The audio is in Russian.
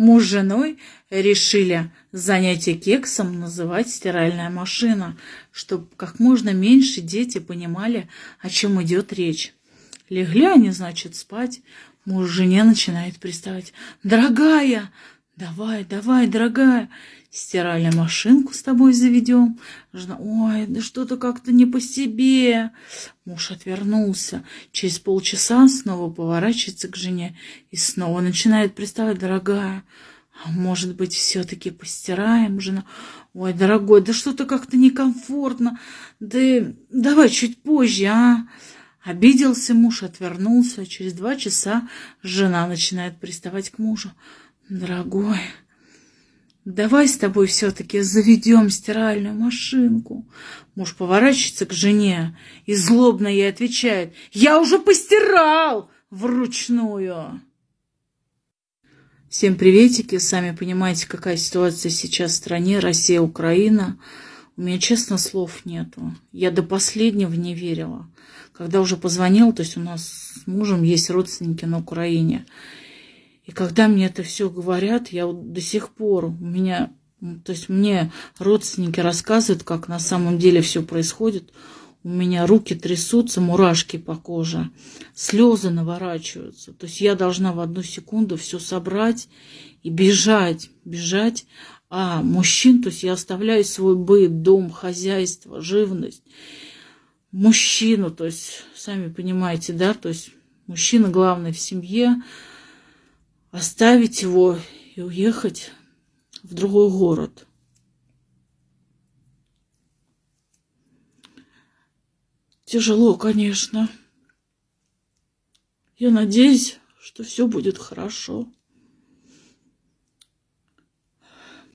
Муж с женой решили занятие кексом называть стиральная машина, чтобы как можно меньше дети понимали, о чем идет речь. Легли они, значит, спать. Муж жене начинает приставать. «Дорогая, давай, давай, дорогая, стиральную машинку с тобой заведем. Жена, ой, да что-то как-то не по себе. Муж отвернулся. Через полчаса снова поворачивается к жене и снова начинает приставать, дорогая, а может быть, все-таки постираем, жена? Ой, дорогой, да что-то как-то некомфортно. Да давай чуть позже, а? Обиделся муж, отвернулся. Через два часа жена начинает приставать к мужу. Дорогой, Давай с тобой все-таки заведем стиральную машинку. Муж поворачивается к жене и злобно ей отвечает. Я уже постирал вручную. Всем приветики. Сами понимаете, какая ситуация сейчас в стране. Россия, Украина. У меня, честно, слов нету. Я до последнего не верила. Когда уже позвонил, то есть у нас с мужем есть родственники на Украине. И когда мне это все говорят, я вот до сих пор, у меня, то есть мне родственники рассказывают, как на самом деле все происходит. У меня руки трясутся, мурашки по коже, слезы наворачиваются. То есть я должна в одну секунду все собрать и бежать, бежать. А мужчин, то есть я оставляю свой быт, дом, хозяйство, живность. Мужчину, то есть, сами понимаете, да, то есть мужчина главный в семье, оставить его и уехать в другой город. Тяжело, конечно. Я надеюсь, что все будет хорошо.